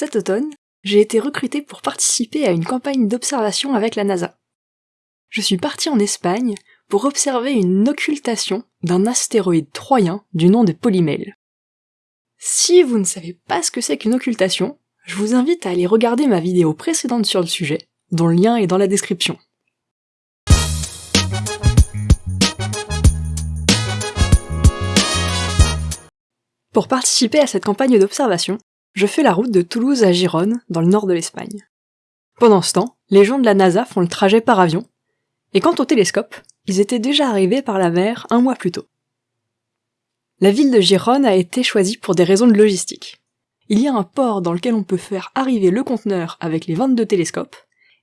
Cet automne, j'ai été recruté pour participer à une campagne d'observation avec la NASA. Je suis parti en Espagne pour observer une occultation d'un astéroïde troyen du nom de Polymele. Si vous ne savez pas ce que c'est qu'une occultation, je vous invite à aller regarder ma vidéo précédente sur le sujet, dont le lien est dans la description. Pour participer à cette campagne d'observation, je fais la route de Toulouse à Gérone, dans le nord de l'Espagne. Pendant ce temps, les gens de la NASA font le trajet par avion, et quant au télescope, ils étaient déjà arrivés par la mer un mois plus tôt. La ville de Gérone a été choisie pour des raisons de logistique. Il y a un port dans lequel on peut faire arriver le conteneur avec les 22 télescopes,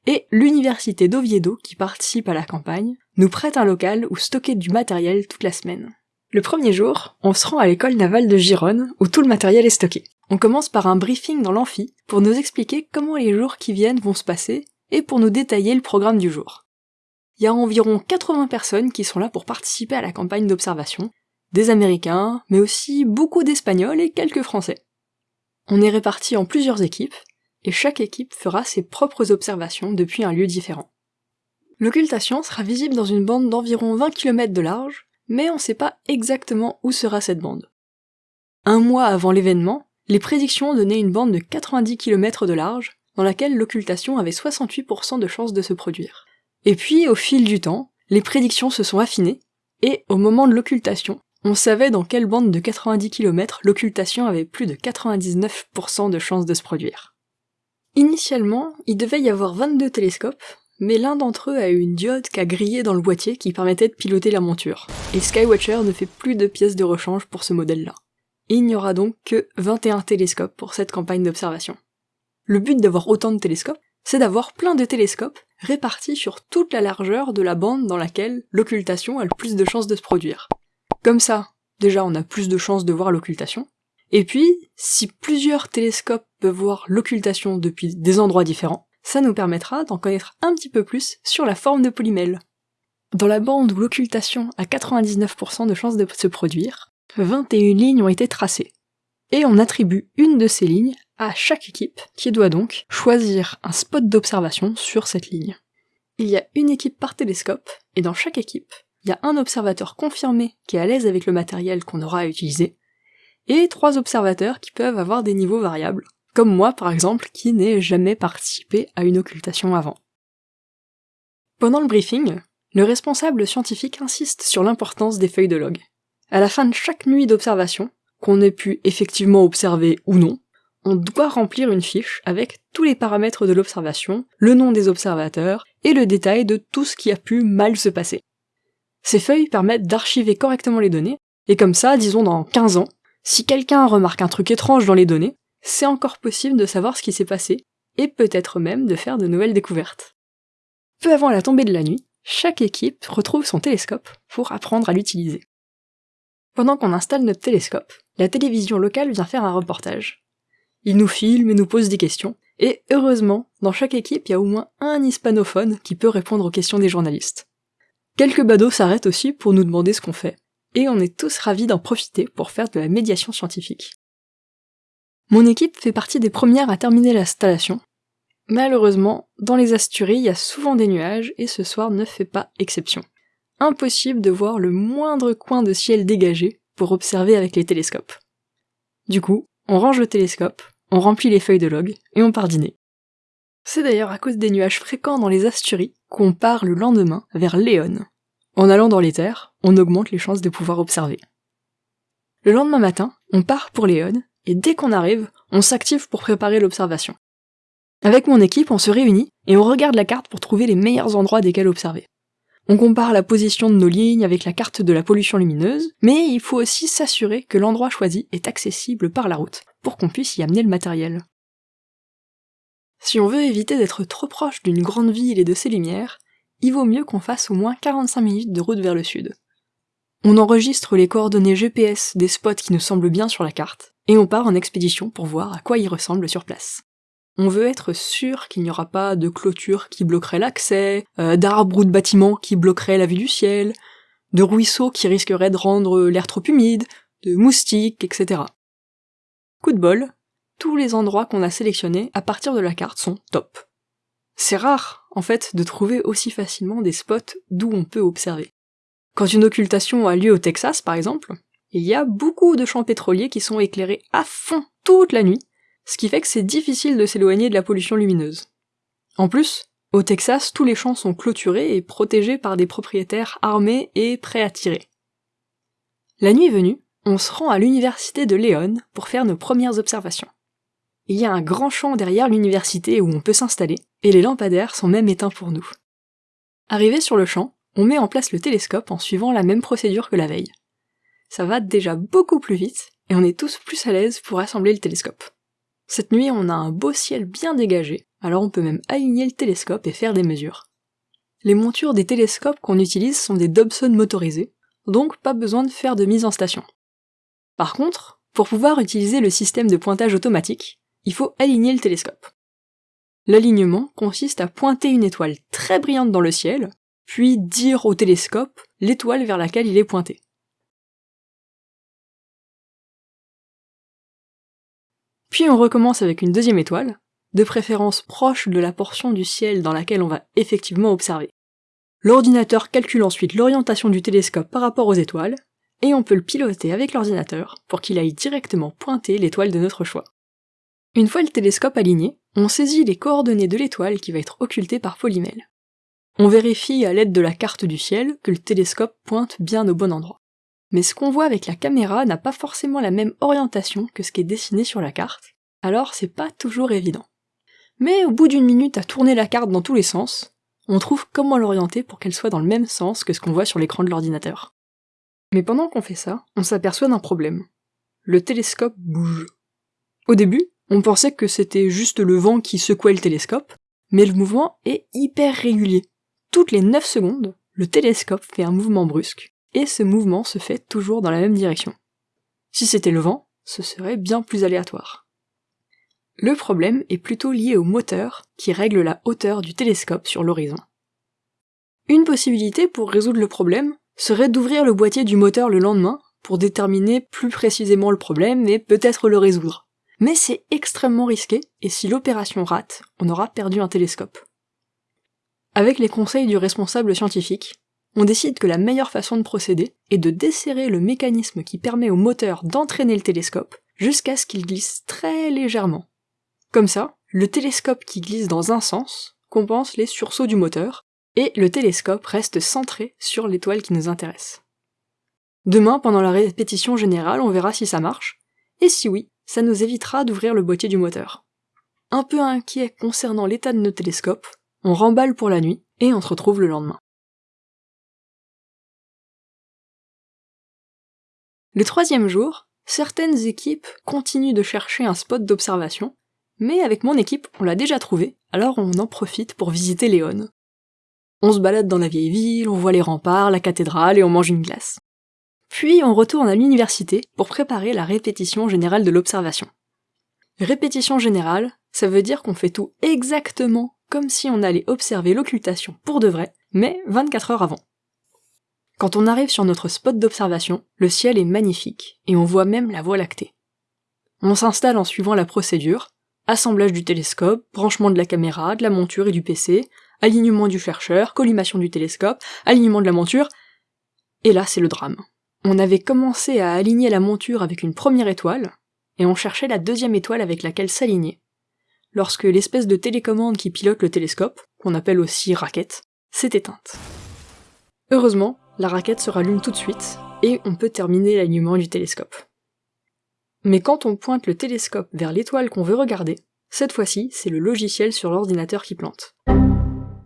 et l'université d'Oviedo, qui participe à la campagne, nous prête un local où stocker du matériel toute la semaine. Le premier jour, on se rend à l'école navale de Gironne, où tout le matériel est stocké. On commence par un briefing dans l'amphi, pour nous expliquer comment les jours qui viennent vont se passer, et pour nous détailler le programme du jour. Il y a environ 80 personnes qui sont là pour participer à la campagne d'observation, des Américains, mais aussi beaucoup d'Espagnols et quelques Français. On est répartis en plusieurs équipes, et chaque équipe fera ses propres observations depuis un lieu différent. L'occultation sera visible dans une bande d'environ 20 km de large, mais on ne sait pas exactement où sera cette bande. Un mois avant l'événement, les prédictions donnaient une bande de 90 km de large, dans laquelle l'occultation avait 68% de chances de se produire. Et puis, au fil du temps, les prédictions se sont affinées, et au moment de l'occultation, on savait dans quelle bande de 90 km l'occultation avait plus de 99% de chances de se produire. Initialement, il devait y avoir 22 télescopes, mais l'un d'entre eux a eu une diode qui a grillé dans le boîtier qui permettait de piloter la monture, et Skywatcher ne fait plus de pièces de rechange pour ce modèle-là. Il n'y aura donc que 21 télescopes pour cette campagne d'observation. Le but d'avoir autant de télescopes, c'est d'avoir plein de télescopes répartis sur toute la largeur de la bande dans laquelle l'occultation a le plus de chances de se produire. Comme ça, déjà on a plus de chances de voir l'occultation, et puis, si plusieurs télescopes peuvent voir l'occultation depuis des endroits différents, ça nous permettra d'en connaître un petit peu plus sur la forme de polymèle. Dans la bande où l'occultation a 99% de chances de se produire, 21 lignes ont été tracées. Et on attribue une de ces lignes à chaque équipe, qui doit donc choisir un spot d'observation sur cette ligne. Il y a une équipe par télescope, et dans chaque équipe, il y a un observateur confirmé qui est à l'aise avec le matériel qu'on aura à utiliser, et trois observateurs qui peuvent avoir des niveaux variables, comme moi par exemple qui n'ai jamais participé à une occultation avant. Pendant le briefing, le responsable scientifique insiste sur l'importance des feuilles de log. À la fin de chaque nuit d'observation, qu'on ait pu effectivement observer ou non, on doit remplir une fiche avec tous les paramètres de l'observation, le nom des observateurs et le détail de tout ce qui a pu mal se passer. Ces feuilles permettent d'archiver correctement les données, et comme ça, disons dans 15 ans, si quelqu'un remarque un truc étrange dans les données, c'est encore possible de savoir ce qui s'est passé, et peut-être même de faire de nouvelles découvertes. Peu avant la tombée de la nuit, chaque équipe retrouve son télescope pour apprendre à l'utiliser. Pendant qu'on installe notre télescope, la télévision locale vient faire un reportage. Il nous filme et nous pose des questions, et heureusement, dans chaque équipe, il y a au moins un hispanophone qui peut répondre aux questions des journalistes. Quelques badauds s'arrêtent aussi pour nous demander ce qu'on fait, et on est tous ravis d'en profiter pour faire de la médiation scientifique. Mon équipe fait partie des premières à terminer l'installation. Malheureusement, dans les Asturies, il y a souvent des nuages et ce soir ne fait pas exception. Impossible de voir le moindre coin de ciel dégagé pour observer avec les télescopes. Du coup, on range le télescope, on remplit les feuilles de log et on part dîner. C'est d'ailleurs à cause des nuages fréquents dans les Asturies qu'on part le lendemain vers Léon. En allant dans les terres, on augmente les chances de pouvoir observer. Le lendemain matin, on part pour Léon et dès qu'on arrive, on s'active pour préparer l'observation. Avec mon équipe, on se réunit et on regarde la carte pour trouver les meilleurs endroits desquels observer. On compare la position de nos lignes avec la carte de la pollution lumineuse, mais il faut aussi s'assurer que l'endroit choisi est accessible par la route, pour qu'on puisse y amener le matériel. Si on veut éviter d'être trop proche d'une grande ville et de ses lumières, il vaut mieux qu'on fasse au moins 45 minutes de route vers le sud. On enregistre les coordonnées GPS des spots qui nous semblent bien sur la carte, et on part en expédition pour voir à quoi il ressemble sur place. On veut être sûr qu'il n'y aura pas de clôture qui bloquerait l'accès, euh, d'arbres ou de bâtiments qui bloqueraient la vue du ciel, de ruisseaux qui risqueraient de rendre l'air trop humide, de moustiques, etc. Coup de bol, tous les endroits qu'on a sélectionnés à partir de la carte sont top. C'est rare, en fait, de trouver aussi facilement des spots d'où on peut observer. Quand une occultation a lieu au Texas, par exemple, il y a beaucoup de champs pétroliers qui sont éclairés à fond toute la nuit, ce qui fait que c'est difficile de s'éloigner de la pollution lumineuse. En plus, au Texas, tous les champs sont clôturés et protégés par des propriétaires armés et prêts à tirer. La nuit venue, on se rend à l'université de Léon pour faire nos premières observations. Il y a un grand champ derrière l'université où on peut s'installer, et les lampadaires sont même éteints pour nous. Arrivé sur le champ, on met en place le télescope en suivant la même procédure que la veille. Ça va déjà beaucoup plus vite, et on est tous plus à l'aise pour assembler le télescope. Cette nuit, on a un beau ciel bien dégagé, alors on peut même aligner le télescope et faire des mesures. Les montures des télescopes qu'on utilise sont des Dobson motorisés, donc pas besoin de faire de mise en station. Par contre, pour pouvoir utiliser le système de pointage automatique, il faut aligner le télescope. L'alignement consiste à pointer une étoile très brillante dans le ciel, puis dire au télescope l'étoile vers laquelle il est pointé. Puis on recommence avec une deuxième étoile, de préférence proche de la portion du ciel dans laquelle on va effectivement observer. L'ordinateur calcule ensuite l'orientation du télescope par rapport aux étoiles, et on peut le piloter avec l'ordinateur pour qu'il aille directement pointer l'étoile de notre choix. Une fois le télescope aligné, on saisit les coordonnées de l'étoile qui va être occultée par polymèle. On vérifie à l'aide de la carte du ciel que le télescope pointe bien au bon endroit. Mais ce qu'on voit avec la caméra n'a pas forcément la même orientation que ce qui est dessiné sur la carte, alors c'est pas toujours évident. Mais au bout d'une minute à tourner la carte dans tous les sens, on trouve comment l'orienter pour qu'elle soit dans le même sens que ce qu'on voit sur l'écran de l'ordinateur. Mais pendant qu'on fait ça, on s'aperçoit d'un problème. Le télescope bouge. Au début, on pensait que c'était juste le vent qui secouait le télescope, mais le mouvement est hyper régulier. Toutes les 9 secondes, le télescope fait un mouvement brusque, et ce mouvement se fait toujours dans la même direction. Si c'était le vent, ce serait bien plus aléatoire. Le problème est plutôt lié au moteur qui règle la hauteur du télescope sur l'horizon. Une possibilité pour résoudre le problème serait d'ouvrir le boîtier du moteur le lendemain pour déterminer plus précisément le problème et peut-être le résoudre. Mais c'est extrêmement risqué, et si l'opération rate, on aura perdu un télescope. Avec les conseils du responsable scientifique, on décide que la meilleure façon de procéder est de desserrer le mécanisme qui permet au moteur d'entraîner le télescope jusqu'à ce qu'il glisse très légèrement. Comme ça, le télescope qui glisse dans un sens compense les sursauts du moteur, et le télescope reste centré sur l'étoile qui nous intéresse. Demain, pendant la répétition générale, on verra si ça marche, et si oui, ça nous évitera d'ouvrir le boîtier du moteur. Un peu inquiet concernant l'état de nos télescopes, on remballe pour la nuit, et on se retrouve le lendemain. Le troisième jour, certaines équipes continuent de chercher un spot d'observation, mais avec mon équipe, on l'a déjà trouvé, alors on en profite pour visiter Léon. On se balade dans la vieille ville, on voit les remparts, la cathédrale et on mange une glace. Puis on retourne à l'université pour préparer la répétition générale de l'observation. Répétition générale, ça veut dire qu'on fait tout exactement comme si on allait observer l'occultation pour de vrai, mais 24 heures avant. Quand on arrive sur notre spot d'observation, le ciel est magnifique, et on voit même la Voie lactée. On s'installe en suivant la procédure, assemblage du télescope, branchement de la caméra, de la monture et du PC, alignement du chercheur, collimation du télescope, alignement de la monture, et là c'est le drame. On avait commencé à aligner la monture avec une première étoile, et on cherchait la deuxième étoile avec laquelle s'aligner, lorsque l'espèce de télécommande qui pilote le télescope, qu'on appelle aussi raquette, s'est éteinte. Heureusement, la raquette se rallume tout de suite, et on peut terminer l'alignement du télescope. Mais quand on pointe le télescope vers l'étoile qu'on veut regarder, cette fois-ci, c'est le logiciel sur l'ordinateur qui plante.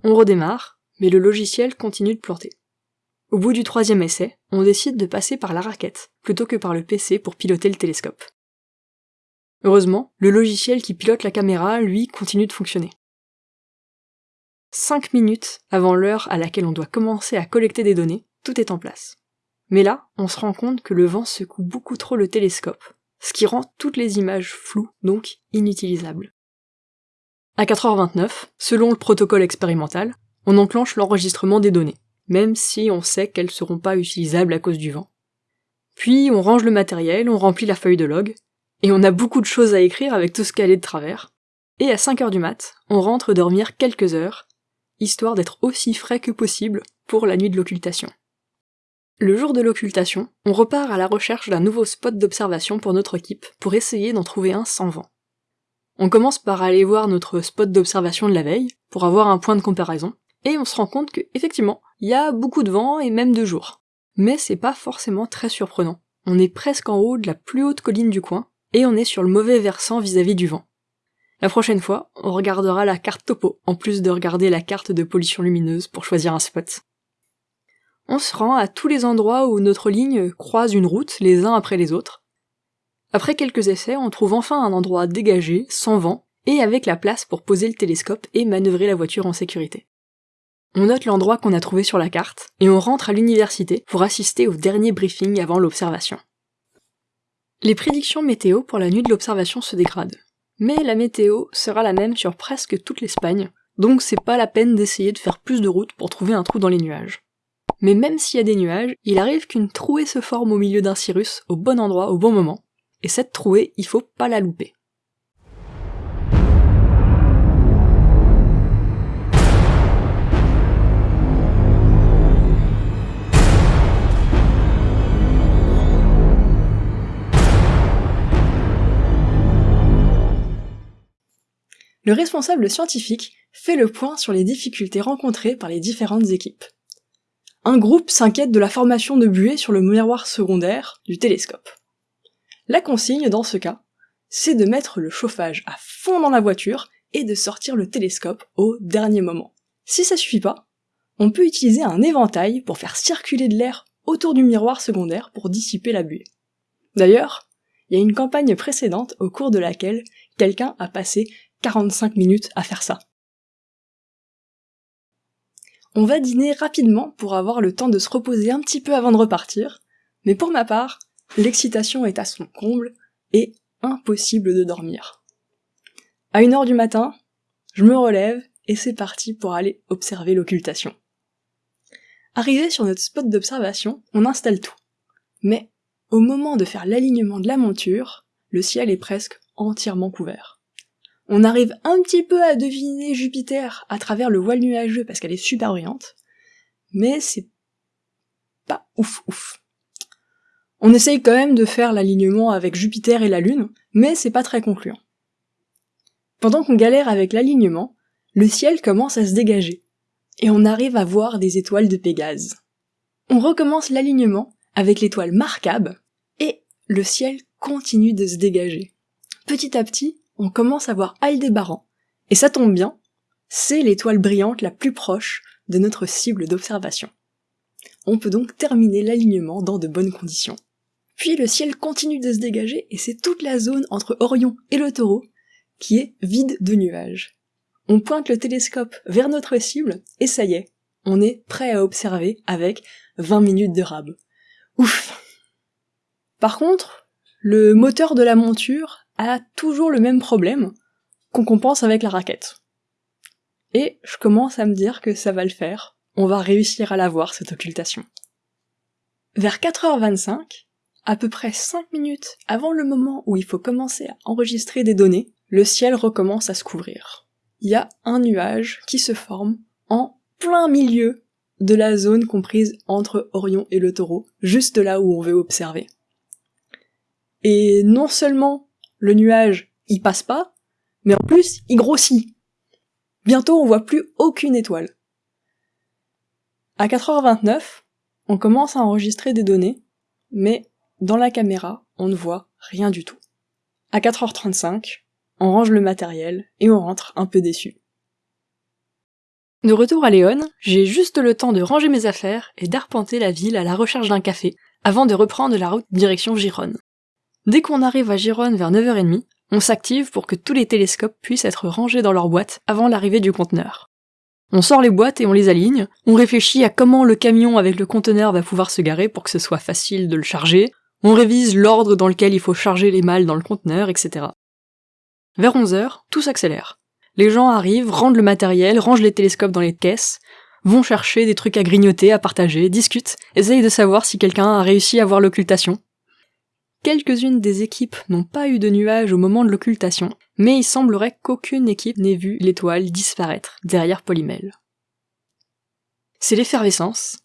On redémarre, mais le logiciel continue de planter. Au bout du troisième essai, on décide de passer par la raquette, plutôt que par le PC pour piloter le télescope. Heureusement, le logiciel qui pilote la caméra, lui, continue de fonctionner. 5 minutes avant l'heure à laquelle on doit commencer à collecter des données, tout est en place. Mais là, on se rend compte que le vent secoue beaucoup trop le télescope, ce qui rend toutes les images floues, donc inutilisables. À 4h29, selon le protocole expérimental, on enclenche l'enregistrement des données, même si on sait qu'elles seront pas utilisables à cause du vent. Puis on range le matériel, on remplit la feuille de log, et on a beaucoup de choses à écrire avec tout ce qu'elle est de travers. Et à 5 heures du mat, on rentre dormir quelques heures, histoire d'être aussi frais que possible pour la nuit de l'occultation. Le jour de l'occultation, on repart à la recherche d'un nouveau spot d'observation pour notre équipe pour essayer d'en trouver un sans vent. On commence par aller voir notre spot d'observation de la veille pour avoir un point de comparaison, et on se rend compte que, effectivement, il y a beaucoup de vent et même de jour. Mais c'est pas forcément très surprenant. On est presque en haut de la plus haute colline du coin, et on est sur le mauvais versant vis-à-vis du vent. La prochaine fois, on regardera la carte topo, en plus de regarder la carte de pollution lumineuse pour choisir un spot. On se rend à tous les endroits où notre ligne croise une route les uns après les autres. Après quelques essais, on trouve enfin un endroit dégagé, sans vent, et avec la place pour poser le télescope et manœuvrer la voiture en sécurité. On note l'endroit qu'on a trouvé sur la carte, et on rentre à l'université pour assister au dernier briefing avant l'observation. Les prédictions météo pour la nuit de l'observation se dégradent. Mais la météo sera la même sur presque toute l'Espagne, donc c'est pas la peine d'essayer de faire plus de route pour trouver un trou dans les nuages. Mais même s'il y a des nuages, il arrive qu'une trouée se forme au milieu d'un cirrus au bon endroit au bon moment, et cette trouée, il faut pas la louper. le responsable scientifique fait le point sur les difficultés rencontrées par les différentes équipes. Un groupe s'inquiète de la formation de buée sur le miroir secondaire du télescope. La consigne dans ce cas, c'est de mettre le chauffage à fond dans la voiture et de sortir le télescope au dernier moment. Si ça suffit pas, on peut utiliser un éventail pour faire circuler de l'air autour du miroir secondaire pour dissiper la buée. D'ailleurs, il y a une campagne précédente au cours de laquelle quelqu'un a passé 45 minutes à faire ça. On va dîner rapidement pour avoir le temps de se reposer un petit peu avant de repartir, mais pour ma part, l'excitation est à son comble et impossible de dormir. À une heure du matin, je me relève et c'est parti pour aller observer l'occultation. Arrivé sur notre spot d'observation, on installe tout. Mais au moment de faire l'alignement de la monture, le ciel est presque entièrement couvert. On arrive un petit peu à deviner Jupiter à travers le voile nuageux parce qu'elle est super brillante, mais c'est pas ouf ouf. On essaye quand même de faire l'alignement avec Jupiter et la Lune, mais c'est pas très concluant. Pendant qu'on galère avec l'alignement, le ciel commence à se dégager, et on arrive à voir des étoiles de Pégase. On recommence l'alignement avec l'étoile Markab, et le ciel continue de se dégager. Petit à petit, on commence à voir Aldébaran. Et ça tombe bien, c'est l'étoile brillante la plus proche de notre cible d'observation. On peut donc terminer l'alignement dans de bonnes conditions. Puis le ciel continue de se dégager et c'est toute la zone entre Orion et le taureau qui est vide de nuages. On pointe le télescope vers notre cible et ça y est, on est prêt à observer avec 20 minutes de rab. Ouf Par contre, le moteur de la monture a toujours le même problème qu'on compense avec la raquette. Et je commence à me dire que ça va le faire, on va réussir à la voir cette occultation. Vers 4h25, à peu près 5 minutes avant le moment où il faut commencer à enregistrer des données, le ciel recommence à se couvrir. Il y a un nuage qui se forme en plein milieu de la zone comprise entre Orion et le taureau, juste là où on veut observer. Et non seulement le nuage, il passe pas, mais en plus, il grossit. Bientôt, on voit plus aucune étoile. À 4h29, on commence à enregistrer des données, mais dans la caméra, on ne voit rien du tout. À 4h35, on range le matériel et on rentre un peu déçu. De retour à Léon, j'ai juste le temps de ranger mes affaires et d'arpenter la ville à la recherche d'un café, avant de reprendre la route direction Gironne. Dès qu'on arrive à Gironne vers 9h30, on s'active pour que tous les télescopes puissent être rangés dans leur boîte avant l'arrivée du conteneur. On sort les boîtes et on les aligne, on réfléchit à comment le camion avec le conteneur va pouvoir se garer pour que ce soit facile de le charger, on révise l'ordre dans lequel il faut charger les malles dans le conteneur, etc. Vers 11h, tout s'accélère. Les gens arrivent, rendent le matériel, rangent les télescopes dans les caisses, vont chercher des trucs à grignoter, à partager, discutent, essayent de savoir si quelqu'un a réussi à voir l'occultation, Quelques-unes des équipes n'ont pas eu de nuages au moment de l'occultation, mais il semblerait qu'aucune équipe n'ait vu l'étoile disparaître derrière Polymel. C'est l'effervescence,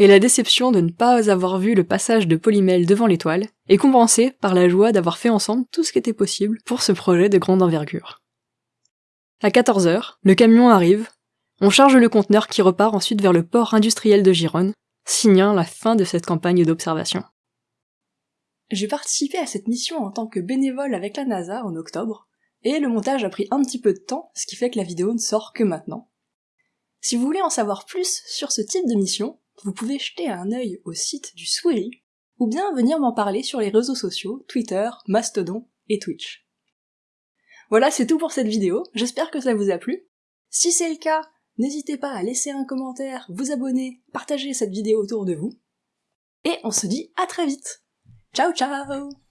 et la déception de ne pas avoir vu le passage de Polymel devant l'étoile est compensée par la joie d'avoir fait ensemble tout ce qui était possible pour ce projet de grande envergure. À 14h, le camion arrive, on charge le conteneur qui repart ensuite vers le port industriel de Gironne, signant la fin de cette campagne d'observation. J'ai participé à cette mission en tant que bénévole avec la NASA en octobre, et le montage a pris un petit peu de temps, ce qui fait que la vidéo ne sort que maintenant. Si vous voulez en savoir plus sur ce type de mission, vous pouvez jeter un œil au site du Swiri, ou bien venir m'en parler sur les réseaux sociaux, Twitter, Mastodon et Twitch. Voilà, c'est tout pour cette vidéo, j'espère que ça vous a plu. Si c'est le cas, n'hésitez pas à laisser un commentaire, vous abonner, partager cette vidéo autour de vous. Et on se dit à très vite Ciao ciao